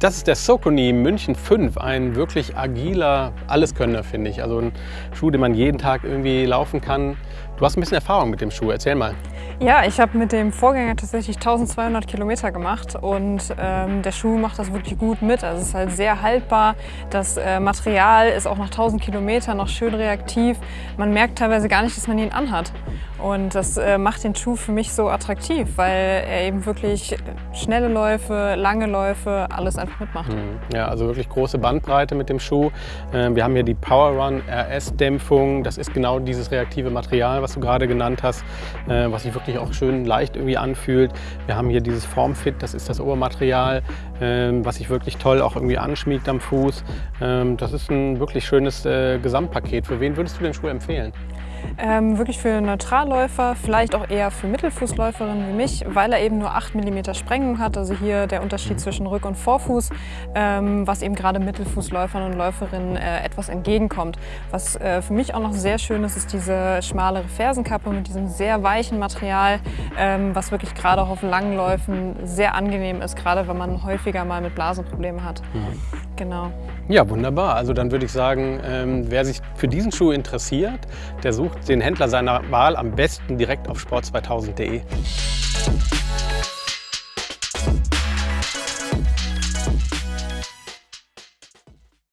das ist der Socony München 5, ein wirklich agiler Alleskönner, finde ich. Also ein Schuh, den man jeden Tag irgendwie laufen kann. Du hast ein bisschen Erfahrung mit dem Schuh, erzähl mal. Ja, ich habe mit dem Vorgänger tatsächlich 1200 Kilometer gemacht und ähm, der Schuh macht das wirklich gut mit. Also es ist halt sehr haltbar. Das äh, Material ist auch nach 1000 Kilometern noch schön reaktiv. Man merkt teilweise gar nicht, dass man ihn anhat. Und das äh, macht den Schuh für mich so attraktiv, weil er eben wirklich schnelle Läufe, lange Läufe, alles einfach mitmacht. Mhm. Ja, also wirklich große Bandbreite mit dem Schuh. Ähm, wir haben hier die Power Run RS Dämpfung. Das ist genau dieses reaktive Material, was du gerade genannt hast, äh, was sich wirklich auch schön leicht irgendwie anfühlt. Wir haben hier dieses Formfit, das ist das Obermaterial, ähm, was sich wirklich toll auch irgendwie anschmiegt am Fuß. Ähm, das ist ein wirklich schönes äh, Gesamtpaket. Für wen würdest du den Schuh empfehlen? Ähm, wirklich für Neutralläufer, vielleicht auch eher für Mittelfußläuferinnen wie mich, weil er eben nur 8 mm Sprengung hat. Also hier der Unterschied zwischen Rück- und Vorfuß, ähm, was eben gerade Mittelfußläufern und Läuferinnen äh, etwas entgegenkommt. Was äh, für mich auch noch sehr schön ist, ist diese schmalere Fersenkappe mit diesem sehr weichen Material, ähm, was wirklich gerade auch auf langen Läufen sehr angenehm ist, gerade wenn man häufiger mal mit Blasenproblemen hat. Mhm. Genau. Ja, wunderbar. Also dann würde ich sagen, ähm, wer sich für diesen Schuh interessiert, der sucht den Händler seiner Wahl am besten direkt auf sport2000.de.